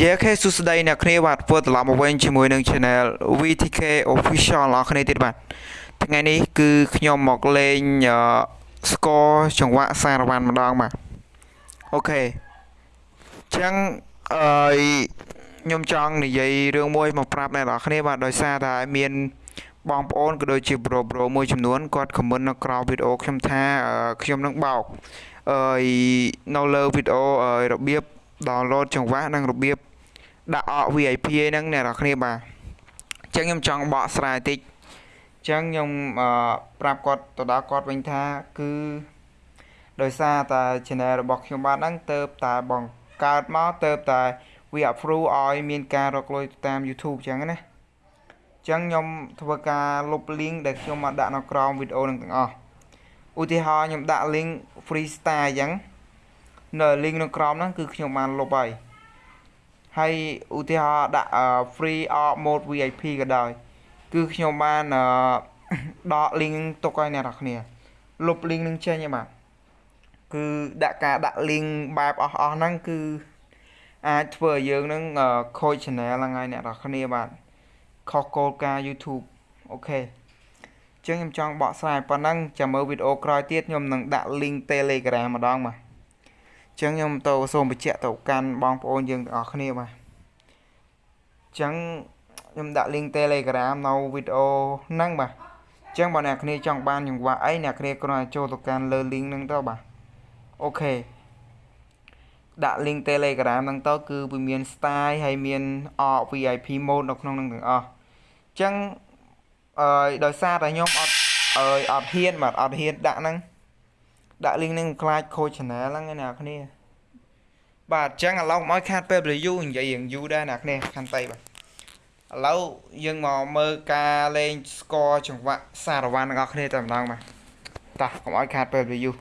យេខេសួស្តីអ្នកគ្នាបាទធ្វើត្រឡប់មកវិញជាមួយនឹង Channel VTK Official អ្នកគ្នាទៀតបាទថ្ងៃនេះគឺខ្ញុំមកលេងស្គរចង្វាក់សារ៉ាវ៉ាន់ម្ដងបាទអូខេអញ្ចឹងអឺខ្ញុំចង់និយាយរឿងមួយមកប្រាប់អ្នកនរគ្នាបាទដោយសារតែមានបងប្អូនក៏ដូចជាប្រូប្រូមួយចំនួនគាត់ខមមិននៅក្រោមវីដេអូខ្ញុំថាខ្ញុំនឹងបោកអឺនៅលើវីដេអូរបៀប download ចង្វាក់និងរបៀបដាក់អក VIP ហ្នឹងអ្នកនរគ្នាបាទអញ្ចឹងខ្ញុំចង់បកស្រាយតិចអញ្ចឹងខ្ញុំអឺប្រាប់គាត់ទៅដល់គាត់វិញថាគឺដោយសារតែ channel របស់ខ្ញុំបាទហ្នឹងទៅតែបង្កើតមកទៅតែវា approve ឲ្យមានការរកលុយតាម YouTube អញ្ចឹងណាអញ្ចឹងខ្ញុំធ្វើការលុប link ដែលខ្ញុំមកដាក់នៅក្រោមវីដេអូនឹងទាំងអស់ឧទាហរណ៍ខ្ញុំដាក់ link free star អញ្ចឹង នៅ link នៅក្រោមហ្នឹងគឺខ្ញុំបានលុបហើយហើយឧទាហរណ៍ដាក់ free or mode VIP ក៏ដោយ គឺខ្ញុំបានដក link ទុកឲ្យអ្នកនរគ្នាលុប link នឹងចេញបាទគឺដាក់ការដាក់ link បែបអស់អស់ហ្នឹងគឺអាចធ្វើឲ្យយើងនឹងខូច channel ហ្នឹងហើយអ្នកនរគ្នាបាទខុសគោលការណ៍ YouTube អូខេចឹងខ្ញុំចង់បកស្រាយប៉ុណ្ណឹងចាំមើលវីដេអូក្រោយទៀតខ្ញុំនឹងដាក់ link Telegram ម្ដងបាទ ចឹងខ្ញុំទៅសូមបញ្ជាក់ទៅកាន់បងប្អូនយើងទាំងអស់គ្នាបាទចឹងខ្ញុំដាក់ link Telegram នៅវីដេអូហ្នឹងបាទចឹងបើអ្នកគ្នាចង់បានចង្វាក់អីអ្នកគ្នាគ្រាន់តែចូលទៅកាន់លើ link ហ្នឹងទៅបាទអូខេដាក់ link Telegram ហ្នឹងទៅគឺវាមាន style ហើយមាន VIP mode នៅក្នុងហ្នឹងទាំងអស់ចឹងអឺដោយសារតែខ្ញុំអត់អើយអត់ហ៊ានបាទអត់ហ៊ានដាក់ហ្នឹង ដាក់ link នឹងខ្លាចខូច channel ហ្នឹងណាអ្នកគ្នាបាទអញ្ចឹងឥឡូវមកខាតពេល review និយាយរឿងយូរដែរអ្នកគ្នាខាន់តៃបាទឥឡូវយើងមកមើលការលេង score ចង្វាក់សារ៉ាវ៉ាន់ទាំងអស់គ្នាតែម្ដងបាទតោះកុំឲ្យខាតពេល review